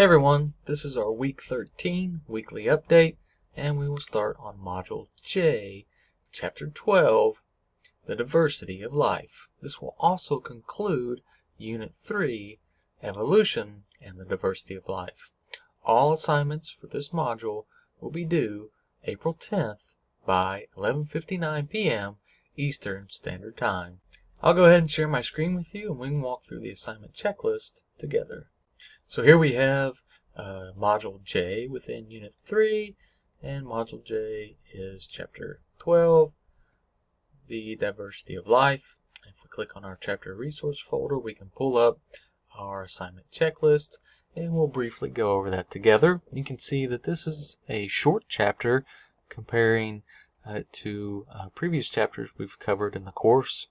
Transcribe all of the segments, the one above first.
Hey everyone, this is our week 13 weekly update, and we will start on Module J, Chapter 12, The Diversity of Life. This will also conclude Unit 3, Evolution and the Diversity of Life. All assignments for this module will be due April 10th by 11.59 p.m. Eastern Standard Time. I'll go ahead and share my screen with you and we can walk through the assignment checklist together. So here we have uh, Module J within Unit 3, and Module J is Chapter 12, the Diversity of Life. If we click on our Chapter Resource folder, we can pull up our assignment checklist, and we'll briefly go over that together. You can see that this is a short chapter comparing uh, to uh, previous chapters we've covered in the course.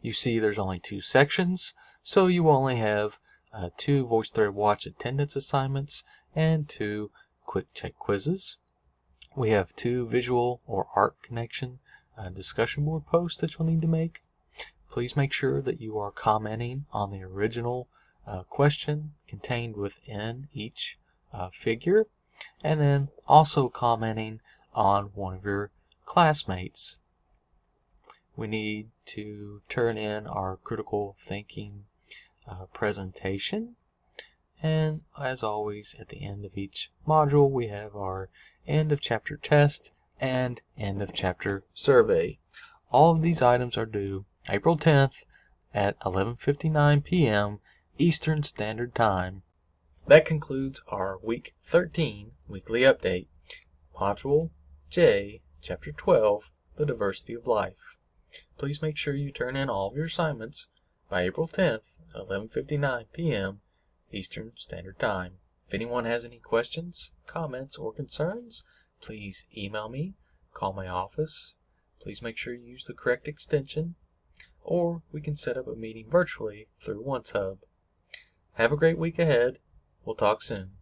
You see there's only two sections, so you only have uh, two VoiceThread Watch attendance assignments and two quick check quizzes. We have two visual or art connection uh, discussion board posts that you'll need to make. Please make sure that you are commenting on the original uh, question contained within each uh, figure and then also commenting on one of your classmates we need to turn in our critical thinking uh, presentation. And as always, at the end of each module, we have our end of chapter test and end of chapter survey. All of these items are due April 10th at 11.59 p.m. Eastern Standard Time. That concludes our Week 13 weekly update. Module J, Chapter 12, The Diversity of Life. Please make sure you turn in all of your assignments by April 10th at 11:59 p.m. Eastern Standard Time. If anyone has any questions, comments, or concerns, please email me, call my office. Please make sure you use the correct extension, or we can set up a meeting virtually through OnceHub. Have a great week ahead. We'll talk soon.